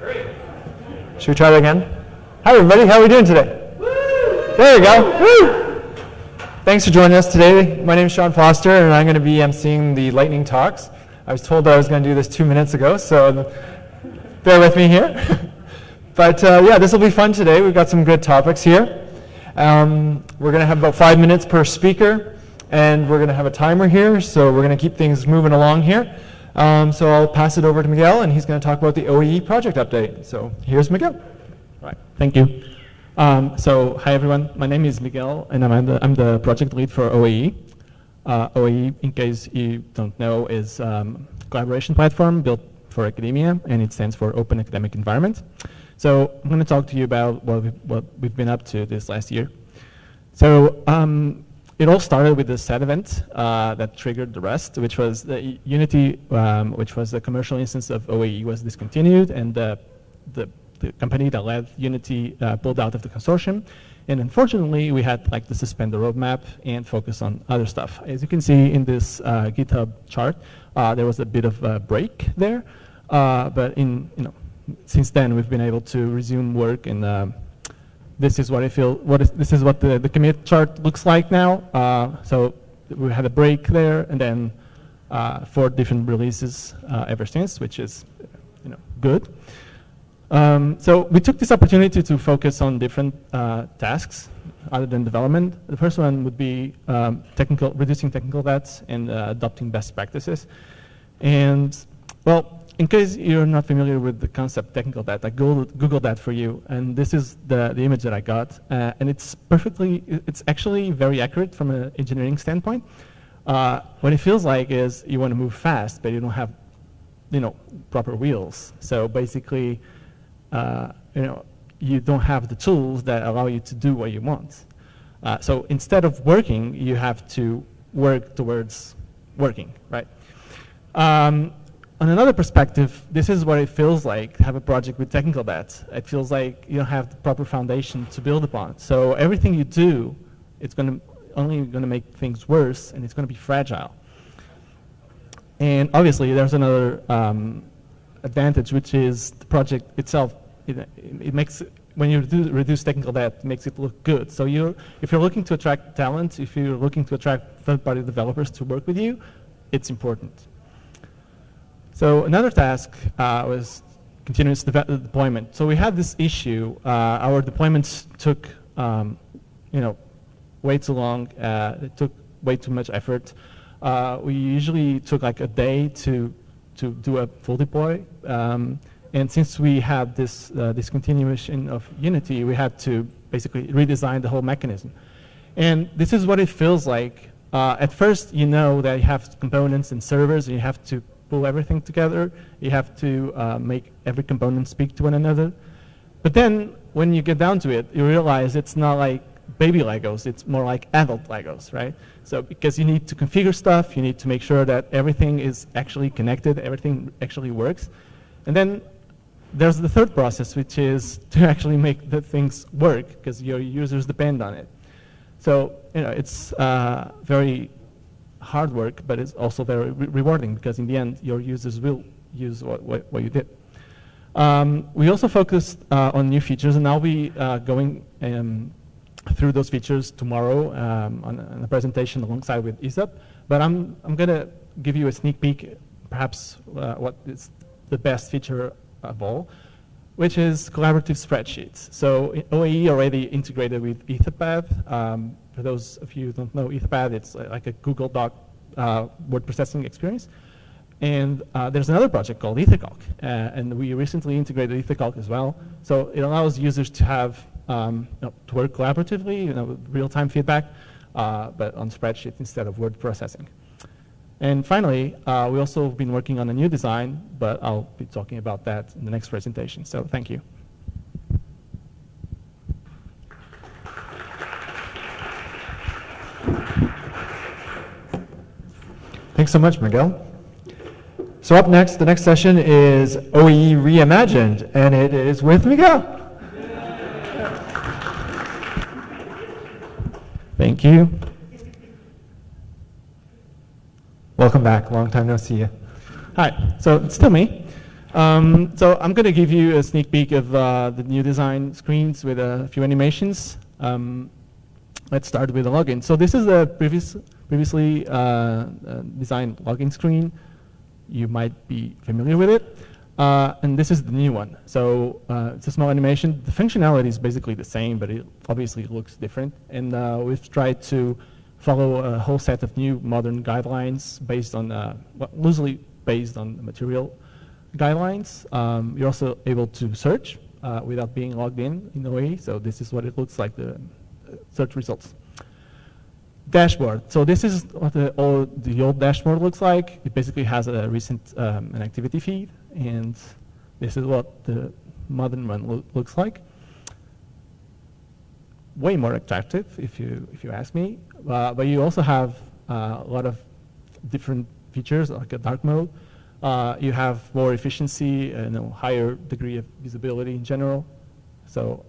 Should we try that again? Hi, everybody. How are we doing today? There you go. Woo! Thanks for joining us today. My name is Sean Foster, and I'm going to be emceeing the lightning talks. I was told I was going to do this two minutes ago, so bear with me here. but uh, yeah, this will be fun today. We've got some good topics here. Um, we're going to have about five minutes per speaker, and we're going to have a timer here, so we're going to keep things moving along here. Um, so I'll pass it over to Miguel, and he's going to talk about the OAE project update. So here's Miguel. Right, thank you. Um, so hi everyone, my name is Miguel, and I'm the, I'm the project lead for OAE. Uh, OAE, in case you don't know, is um, collaboration platform built for academia, and it stands for Open Academic Environment. So I'm going to talk to you about what we've, what we've been up to this last year. So um, it all started with the set event uh, that triggered the rest, which was the Unity, um, which was the commercial instance of OAE was discontinued, and the, the, the company that led Unity uh, pulled out of the consortium. And unfortunately, we had like to suspend the roadmap and focus on other stuff. As you can see in this uh, GitHub chart, uh, there was a bit of a break there, uh, but in you know since then we've been able to resume work and um, this is what I feel, what is, this is what the, the commit chart looks like now. Uh, so we had a break there and then uh, four different releases uh, ever since, which is you know, good. Um, so we took this opportunity to focus on different uh, tasks other than development. The first one would be um, technical, reducing technical debts and uh, adopting best practices. And well, in case you're not familiar with the concept technical debt, I Googled, that for you, and this is the, the image that I got. Uh, and it's perfectly, it's actually very accurate from an engineering standpoint. Uh, what it feels like is you want to move fast, but you don't have, you know, proper wheels. So basically, uh, you know, you don't have the tools that allow you to do what you want. Uh, so instead of working, you have to work towards working, right? Um, on another perspective, this is what it feels like to have a project with technical debt. It feels like you don't have the proper foundation to build upon. So everything you do, it's going to only going to make things worse, and it's going to be fragile. And obviously, there's another um, advantage, which is the project itself. It, it makes when you reduce, reduce, technical debt, it makes it look good. So you, if you're looking to attract talent, if you're looking to attract third-party developers to work with you, it's important. So another task uh, was continuous de deployment. So we had this issue. Uh, our deployments took, um, you know, way too long. Uh, it took way too much effort. Uh, we usually took like a day to to do a full deploy. Um, and since we had this uh, discontinuation of Unity, we had to basically redesign the whole mechanism. And this is what it feels like. Uh, at first, you know that you have components and servers, and you have to pull everything together. You have to uh, make every component speak to one another. But then when you get down to it, you realize it's not like baby Legos, it's more like adult Legos, right? So because you need to configure stuff, you need to make sure that everything is actually connected, everything actually works. And then there's the third process, which is to actually make the things work because your users depend on it. So you know, it's uh, very hard work, but it's also very re rewarding because in the end, your users will use what, what, what you did. Um, we also focused uh, on new features, and I'll be uh, going um, through those features tomorrow um, on, on, a presentation alongside with Isap. But I'm, I'm going to give you a sneak peek, perhaps uh, what is the best feature of all, which is collaborative spreadsheets. So OAE already integrated with Etherpad. Um, for those of you who don't know Etherpad, it's like a Google Doc uh, word processing experience. And uh, there's another project called EtherCalc, uh, and we recently integrated EtherCalc as well. So it allows users to have um, you know, to work collaboratively, you know, real-time feedback, uh, but on spreadsheets instead of word processing. And finally, uh, we also have been working on a new design, but I'll be talking about that in the next presentation. So thank you. Thanks so much, Miguel. So up next, the next session is OAE Reimagined, and it is with Miguel. Thank you. Welcome back. Long time no see you. Hi. So it's still me. Um, so I'm going to give you a sneak peek of uh, the new design screens with a few animations. Um, let's start with the login. So this is a previous, previously uh, uh, designed login screen. You might be familiar with it. Uh, and this is the new one. So uh, it's a small animation. The functionality is basically the same, but it obviously looks different. And we've tried to follow a whole set of new modern guidelines based on, uh, well, loosely based on material guidelines. Um, you're also able to search uh, without being logged in in a way. So this is what it looks like, the uh, search results. Dashboard. So this is what the old, the old dashboard looks like. It basically has a recent um, an activity feed, and this is what the modern one lo looks like. Way more attractive, if you if you ask me. Uh, but you also have uh, a lot of different features, like a dark mode. Uh, you have more efficiency and a higher degree of visibility in general. So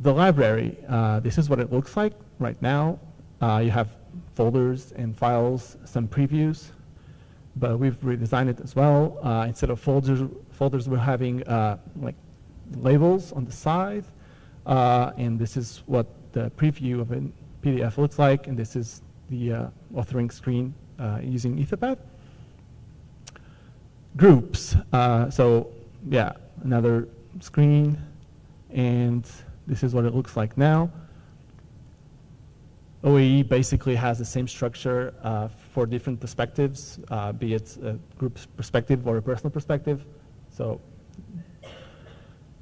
the library, uh, this is what it looks like right now. Uh, you have folders and files, some previews, but we've redesigned it as well. Uh, instead of folders, folders we're having uh, like labels on the side, uh, and this is what the preview of a PDF looks like, and this is the uh, authoring screen using Etherpad. Groups, so yeah, another screen, and this is what it looks like now. OAE basically has the same structure uh, for different perspectives, uh, be it a group perspective or a personal perspective. So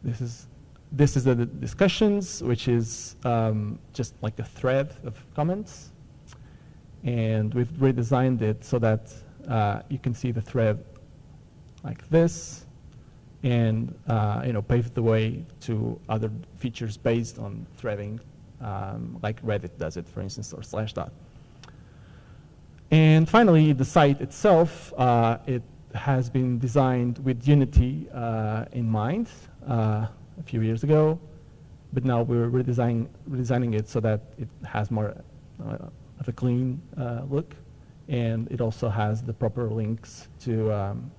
this is this is the discussions, which is um, just like a thread of comments. And we've redesigned it so that uh, you can see the thread like this and uh, you know pave the way to other features based on threading, um, like Reddit does it, for instance, or Slashdot. And finally, the site itself, uh, it has been designed with Unity uh, in mind uh, a few years ago, but now we're redesigning, redesigning it so that it has more uh, of a clean uh, look, and it also has the proper links to um,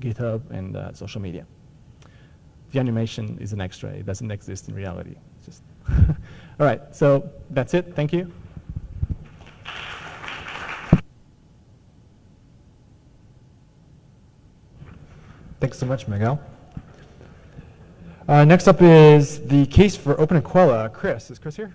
GitHub and social media the animation is an extra. It doesn't exist in reality. All right, so that's it. Thank you. Thanks so much, Miguel. Uh, next up is the case for Open EQUELLA. Chris, is Chris here?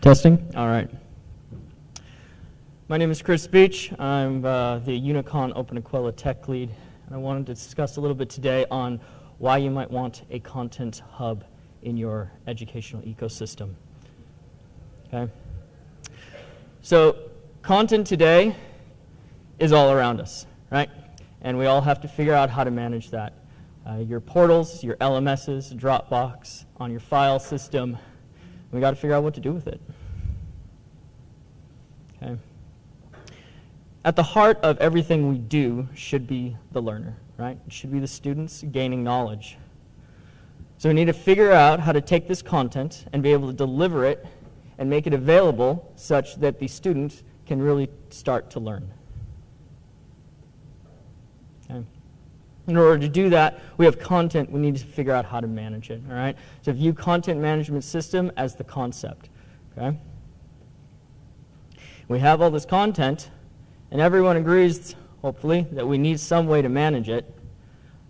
Testing? All right. My name is Chris Beach. I'm uh, the Unicon Open EQUELLA tech lead, and I wanted to discuss a little bit today on why you might want a content hub in your educational ecosystem. Okay? So, content today is all around us, right? And we all have to figure out how to manage that. Uh, your portals, your LMSs, Dropbox, on your file system, we got to figure out what to do with it. Okay. At the heart of everything we do should be the learner, right? It should be the students gaining knowledge. So we need to figure out how to take this content and be able to deliver it and make it available such that the student can really start to learn. Okay. In order to do that, we have content. We need to figure out how to manage it. All right. So view content management system as the concept. Okay. We have all this content, and everyone agrees hopefully, that we need some way to manage it,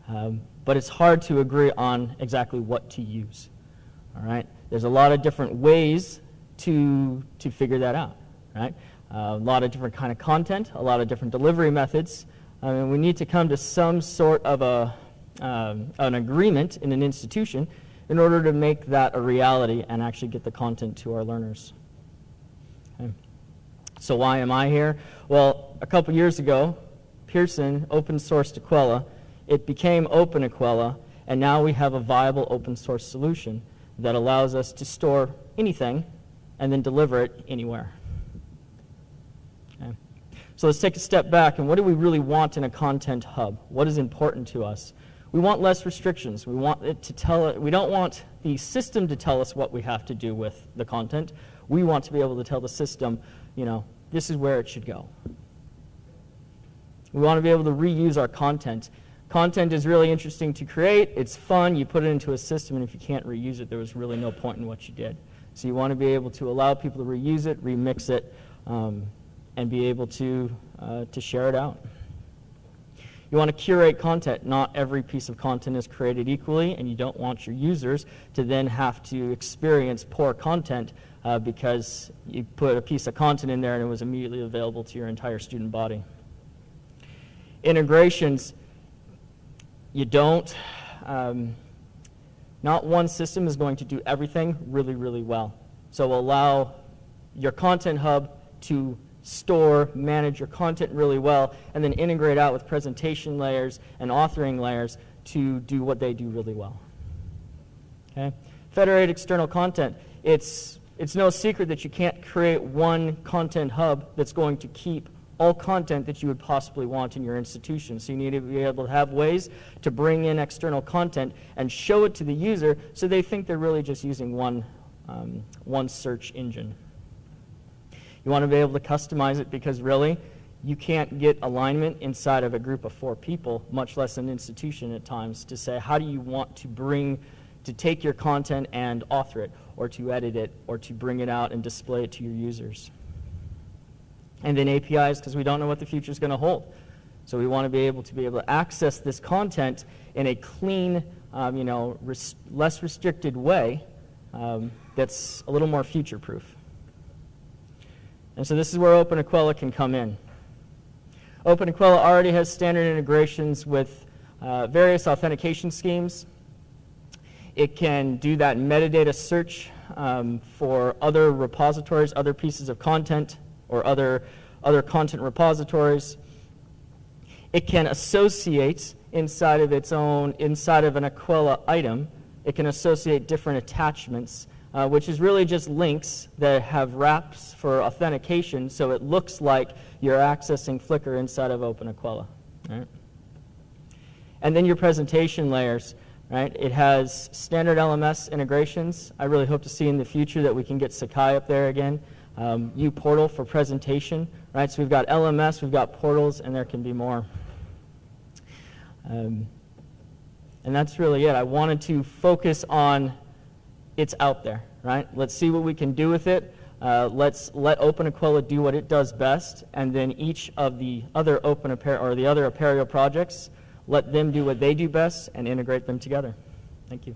um, but it's hard to agree on exactly what to use. All right? There's a lot of different ways to, to figure that out, right? Uh, a lot of different kind of content, a lot of different delivery methods. I mean, we need to come to some sort of a, um, an agreement in an institution in order to make that a reality and actually get the content to our learners. Okay. So why am I here? Well, a couple years ago, Pearson open sourced EQUELLA. It became Open EQUELLA, and now we have a viable open source solution that allows us to store anything and then deliver it anywhere. So let's take a step back and what do we really want in a content hub? What is important to us? We want less restrictions. We want it to tell it, we don't want the system to tell us what we have to do with the content. We want to be able to tell the system, you know, this is where it should go. We want to be able to reuse our content. Content is really interesting to create. It's fun. You put it into a system, and if you can't reuse it, there was really no point in what you did. So you want to be able to allow people to reuse it, remix it, um, and be able to, uh, to share it out. You want to curate content. Not every piece of content is created equally, and you don't want your users to then have to experience poor content uh, because you put a piece of content in there and it was immediately available to your entire student body. Integrations, you don't, um, not one system is going to do everything really, really well. So allow your content hub to store, manage your content really well, and then integrate out with presentation layers and authoring layers to do what they do really well. Okay? Federate external content. It's, it's no secret that you can't create one content hub that's going to keep all content that you would possibly want in your institution. So you need to be able to have ways to bring in external content and show it to the user so they think they're really just using one, um, one search engine. You want to be able to customize it because really, you can't get alignment inside of a group of four people, much less an institution at times, to say how do you want to bring, to take your content and author it, or to edit it, or to bring it out and display it to your users and then APIs because we don't know what the future is going to hold. So we want to be able to be able to access this content in a clean, um, you know, res less restricted way um, that's a little more future-proof. And so this is where openEQUELLA can come in. openEQUELLA already has standard integrations with uh, various authentication schemes. It can do that metadata search um, for other repositories, other pieces of content or other, other content repositories. It can associate inside of its own, inside of an EQUELLA item, it can associate different attachments, uh, which is really just links that have wraps for authentication, so it looks like you're accessing Flickr inside of openEQUELLA. Right? And then your presentation layers. Right? It has standard LMS integrations. I really hope to see in the future that we can get Sakai up there again um, Portal for presentation, right? So we've got LMS, we've got portals, and there can be more. Um, and that's really it. I wanted to focus on it's out there, right? Let's see what we can do with it. Uh, let's let openEQUELLA do what it does best, and then each of the other Open or the other Apereo projects, let them do what they do best and integrate them together. Thank you.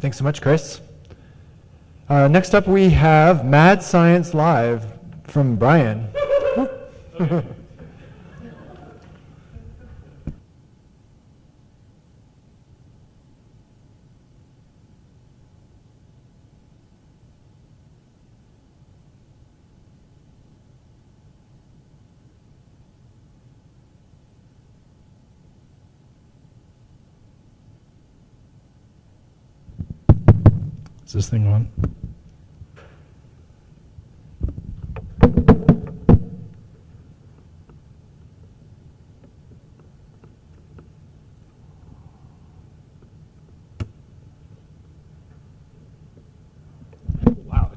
Thanks so much, Chris. Uh, next up, we have Mad Science Live from Brian. Is this thing on?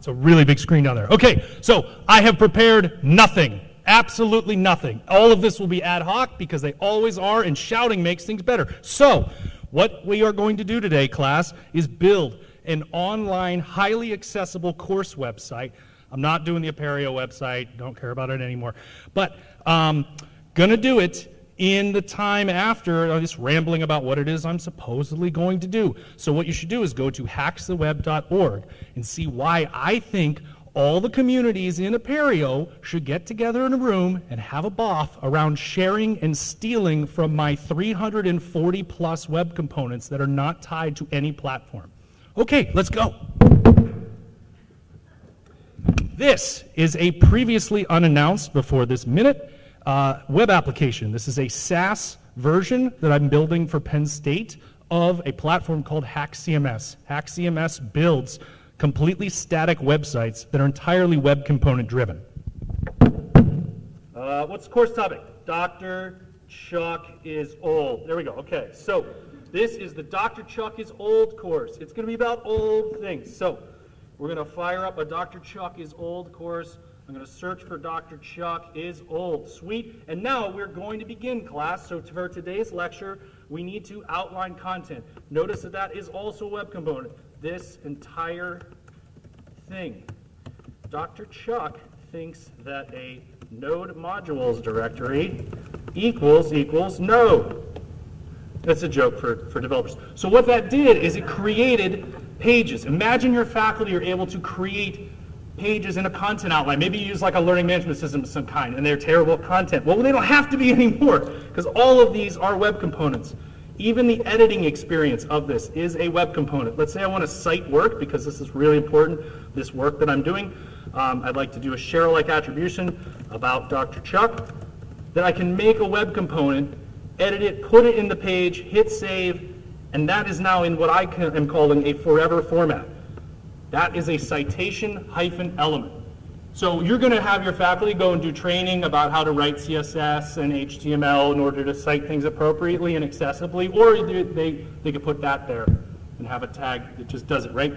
It's a really big screen down there. Okay, so I have prepared nothing. Absolutely nothing. All of this will be ad hoc because they always are, and shouting makes things better. So, what we are going to do today, class, is build an online, highly accessible course website. I'm not doing the Apereo website, don't care about it anymore. But um, gonna do it in the time after I'm just rambling about what it is I'm supposedly going to do. So what you should do is go to haxtheweb.org and see why I think all the communities in Apereo should get together in a room and have a boff around sharing and stealing from my 340 plus web components that are not tied to any platform. Okay, let's go. This is a previously unannounced before this minute uh, web application. This is a SaaS version that I'm building for Penn State of a platform called HAXcms. HAXcms builds completely static websites that are entirely web component driven. Uh, what's the course topic? Dr. Chuck is old. There we go. Okay, so this is the Dr. Chuck is old course. It's going to be about old things. So we're going to fire up a Dr. Chuck is old course. I'm going to search for Dr. Chuck is old. Sweet. And now we're going to begin class. So for today's lecture, we need to outline content. Notice that that is also a web component. This entire thing. Dr. Chuck thinks that a node modules directory equals equals node. That's a joke for, for developers. So what that did is it created pages. Imagine your faculty are able to create pages in a content outline. Maybe you use like a learning management system of some kind and they're terrible content. Well, they don't have to be anymore because all of these are web components. Even the editing experience of this is a web component. Let's say I want to cite work because this is really important, this work that I'm doing. Um, I'd like to do a share-alike attribution about Dr. Chuck. Then I can make a web component, edit it, put it in the page, hit save, and that is now in what I am calling a forever format. That is a citation hyphen element. So you're going to have your faculty go and do training about how to write CSS and HTML in order to cite things appropriately and accessibly, or they, they, could put that there and have a tag that just does it, right?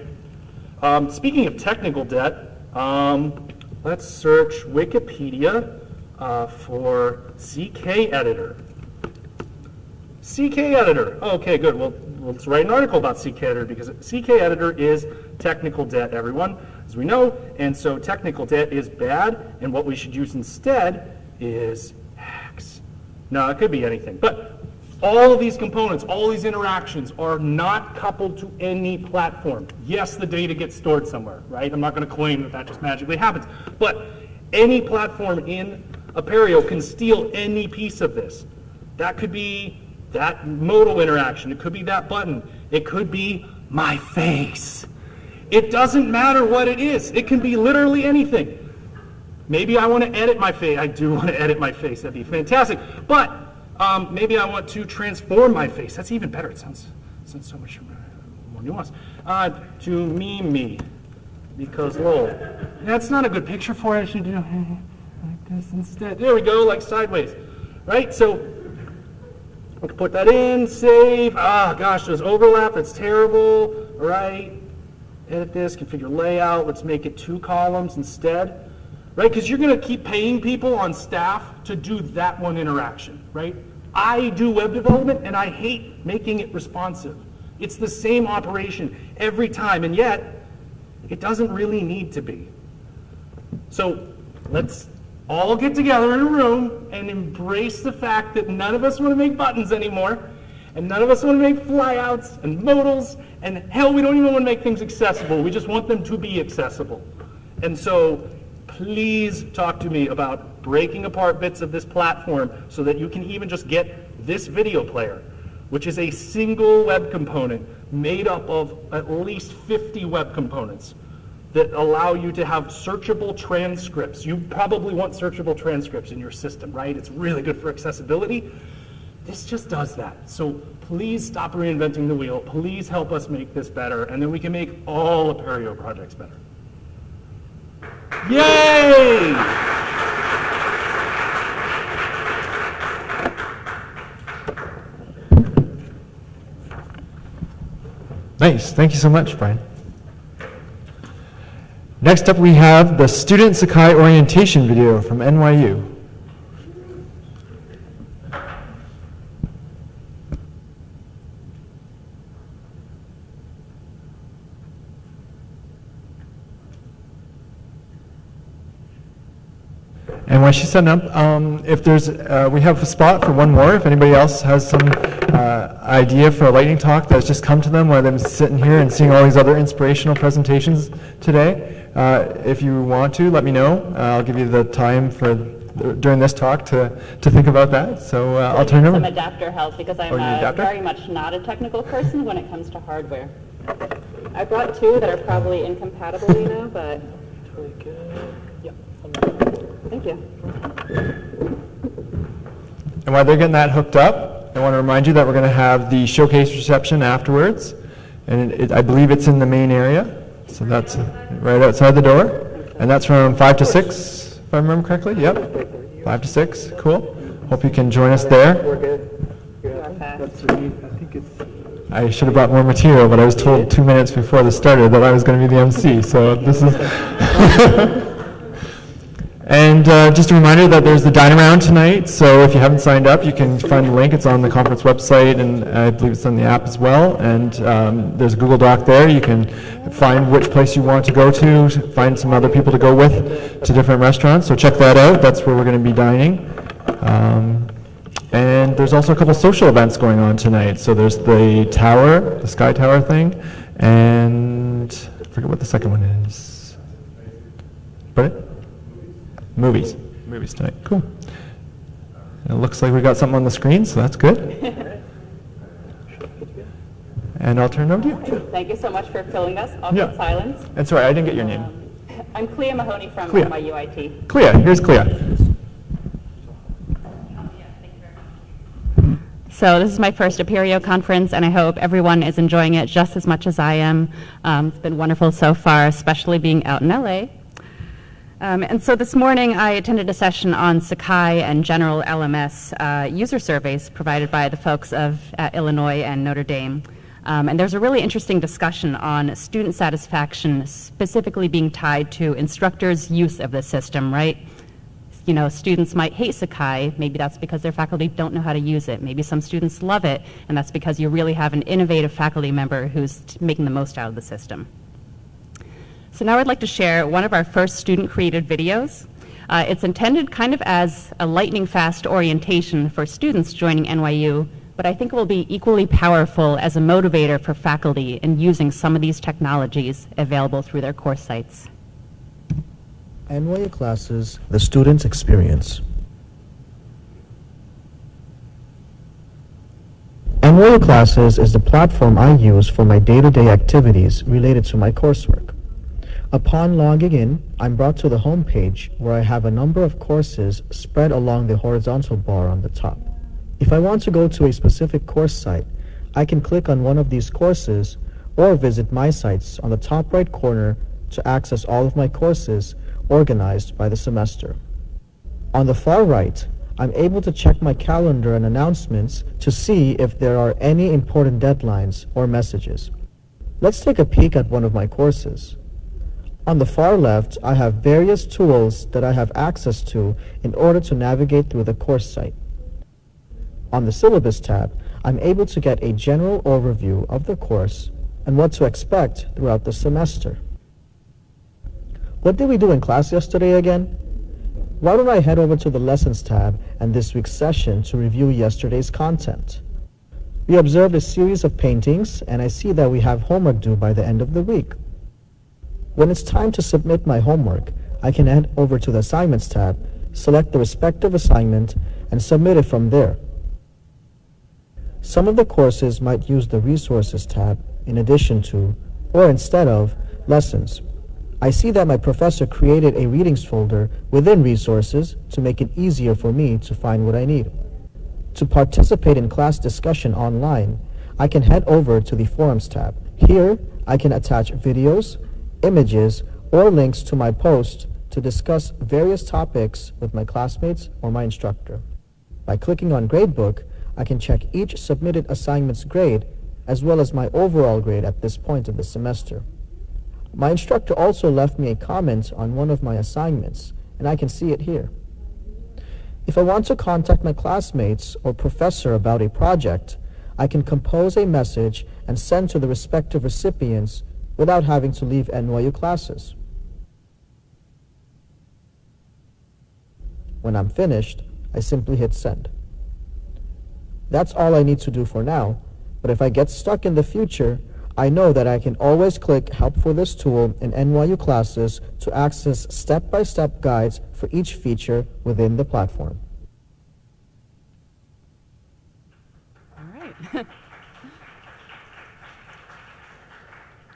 Um, speaking of technical debt, um, let's search Wikipedia uh, for CK editor. CK editor. Okay, good. Well, let's write an article about CK editor because CK editor is technical debt, everyone, as we know. And so technical debt is bad, and what we should use instead is HAX. Now, it could be anything, but all of these components, all these interactions are not coupled to any platform. Yes, the data gets stored somewhere, right? I'm not going to claim that that just magically happens, but any platform in Apereo can steal any piece of this. That could be that modal interaction. It could be that button. It could be my face. It doesn't matter what it is. It can be literally anything. Maybe I want to edit my face. I do want to edit my face. That'd be fantastic. But um, maybe I want to transform my face. That's even better. It sounds, sounds so much more nuanced. Uh, to meme me. Because, lol. That's not a good picture for it. I should do like this instead. There we go, like sideways. Right? So Can put that in, save. Ah, gosh, there's overlap. That's terrible. All right. Edit this, configure layout. Let's make it two columns instead. Right? Because you're going to keep paying people on staff to do that one interaction. Right? I do web development and I hate making it responsive. It's the same operation every time, and yet it doesn't really need to be. So let's all get together in a room and embrace the fact that none of us want to make buttons anymore, and none of us want to make flyouts and modals, and hell, we don't even want to make things accessible. We just want them to be accessible. And so please talk to me about breaking apart bits of this platform so that you can even just get this video player, which is a single web component made up of at least 50 web components that allow you to have searchable transcripts. You probably want searchable transcripts in your system, right? It's really good for accessibility. This just does that. So please stop reinventing the wheel. Please help us make this better, and then we can make all Apereo projects better. Yay! Nice. Thank you so much, Brian. Next up, we have the Student Sakai orientation video from NYU. And while she's setting up, um, if there's, uh, we have a spot for one more. If anybody else has some uh, idea for a lightning talk that's just come to them while they're sitting here and seeing all these other inspirational presentations today, uh, if you want to, let me know. Uh, I'll give you the time for during this talk to, to think about that. So uh, I'll turn it over. Some adapter help because I'm Oh, uh, very much not a technical person when it comes to hardware. I brought two that are probably incompatible, you know, but. Thank you. And while they're getting that hooked up, I want to remind you that we're going to have the showcase reception afterwards. And it, it, I believe it's in the main area. So that's right outside the door. And that's from 5 to 6, if I remember correctly. Yep. 5 to 6. Cool. Hope you can join us there. Are fast. I should have brought more material, but I was told two minutes before this started that I was going to be the MC. So this is. And uh, just a reminder that there's the Dine Around tonight, so if you haven't signed up, you can find the link. It's on the conference website, and I believe it's on the app as well. And um, there's a Google Doc there. You can find which place you want to go to, find some other people to go with to different restaurants. So check that out. That's where we're going to be dining. Um, and there's also a couple social events going on tonight. So there's the tower, the Sky Tower thing, and I forget what the second one is. But Movies. Movies tonight. Cool. It looks like we got something on the screen, so that's good. and I'll turn it over to you. Thank you so much for filling us. Awkward Yeah. silence. And sorry, I didn't get your name. I'm Clea Mahoney from Clea. NYUIT. Clea, here's Clea. So this is my first Apereo conference, and I hope everyone is enjoying it just as much as I am. Um, it's been wonderful so far, especially being out in LA. Um, and so this morning I attended a session on Sakai and general LMS uh, user surveys provided by the folks of uh, Illinois and Notre Dame. Um, and there's a really interesting discussion on student satisfaction specifically being tied to instructors' use of the system, right? you know, students might hate Sakai. Maybe that's because their faculty don't know how to use it. Maybe some students love it, and that's because you really have an innovative faculty member who's making the most out of the system. So now I'd like to share one of our first student-created videos. Uh, it's intended kind of as a lightning-fast orientation for students joining NYU, but I think it will be equally powerful as a motivator for faculty in using some of these technologies available through their course sites. NYU classes, the student's experience. NYU classes is the platform I use for my day-to-day activities related to my coursework. Upon logging in, I'm brought to the home page where I have a number of courses spread along the horizontal bar on the top. If I want to go to a specific course site, I can click on one of these courses or visit my sites on the top right corner to access all of my courses organized by the semester. On the far right, I'm able to check my calendar and announcements to see if there are any important deadlines or messages. Let's take a peek at one of my courses. On the far left, I have various tools that I have access to in order to navigate through the course site. On the Syllabus tab, I'm able to get a general overview of the course and what to expect throughout the semester. What did we do in class yesterday again? Why don't I head over to the Lessons tab and this week's session to review yesterday's content? We observed a series of paintings and I see that we have homework due by the end of the week. When it's time to submit my homework, I can head over to the Assignments tab, select the respective assignment, and submit it from there. Some of the courses might use the Resources tab in addition to, or instead of, Lessons. I see that my professor created a readings folder within Resources to make it easier for me to find what I need. To participate in class discussion online, I can head over to the Forums tab. Here, I can attach videos, images, or links to my post to discuss various topics with my classmates or my instructor. By clicking on Gradebook, I can check each submitted assignment's grade as well as my overall grade at this point of the semester. My instructor also left me a comment on one of my assignments, and I can see it here. If I want to contact my classmates or professor about a project, I can compose a message and send to the respective recipients without having to leave NYU classes. When I'm finished, I simply hit send. That's all I need to do for now, but if I get stuck in the future, I know that I can always click Help for this tool in NYU classes to access step-by-step guides for each feature within the platform. All right.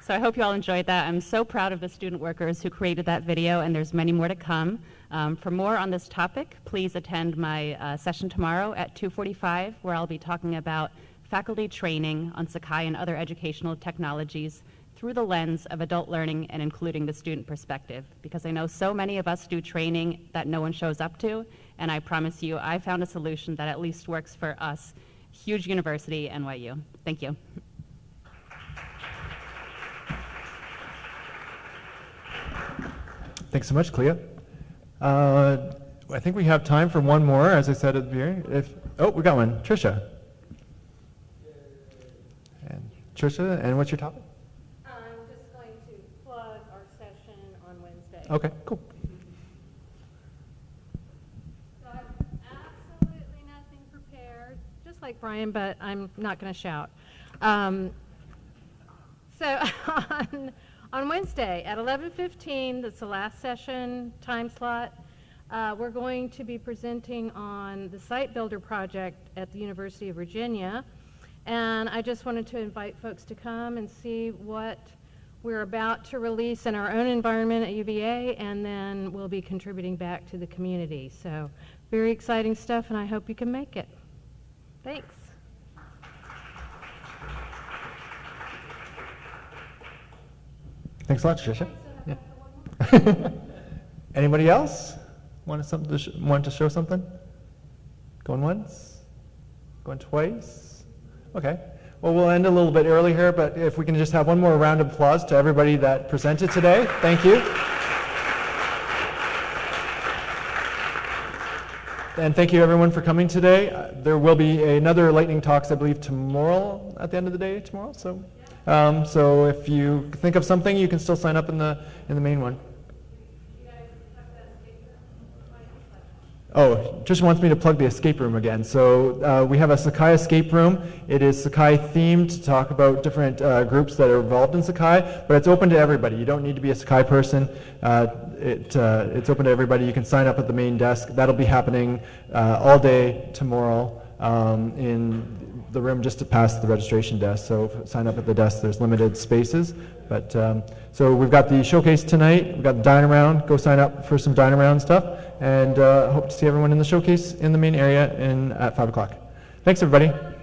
so I hope you all enjoyed that. I'm so proud of the student workers who created that video, and there's many more to come. Um, for more on this topic, please attend my uh, session tomorrow at 2:45, where I'll be talking about faculty training on Sakai and other educational technologies through the lens of adult learning and including the student perspective. Because I know so many of us do training that no one shows up to, and I promise you, I found a solution that at least works for us. Huge university, NYU. Thank you. Thanks so much, Clea. Uh, I think we have time for one more, as I said at the beginning. If, oh, we got one. Trisha. And Trisha, and what's your topic? I'm just going to plug our session on Wednesday. Okay, cool. So I have absolutely nothing prepared, just like Brian, but I'm not going to shout. Um, So on, on Wednesday at 11:15, that's the last session time slot, uh, we're going to be presenting on the Site Builder project at the University of Virginia. And I just wanted to invite folks to come and see what we're about to release in our own environment at UVA, and then we'll be contributing back to the community. So very exciting stuff, and I hope you can make it. Thanks. Thanks a lot, Trisha. Yeah. Anybody else want to sh- want to show something? Going once? Going twice? Okay. Well, we'll end a little bit early here, but if we can just have one more round of applause to everybody that presented today. Thank you. And thank you everyone for coming today. Uh, There will be another lightning talks, I believe, tomorrow at the end of the day tomorrow. So, um, so if you think of something, you can still sign up in the in the main one. Oh, Tricia wants me to plug the escape room again. So uh, we have a Sakai escape room. It is Sakai themed to talk about different uh, groups that are involved in Sakai, but it's open to everybody. You don't need to be a Sakai person. Uh, it, uh, it's open to everybody. You can sign up at the main desk. That'll be happening uh, all day tomorrow um, in the room just to pass the registration desk. So sign up at the desk. There's limited spaces, but um, so we've got the showcase tonight. We've got the dine around. Go sign up for some dine around stuff, and uh, hope to see everyone in the showcase in the main area in at five o'clock. Thanks, everybody.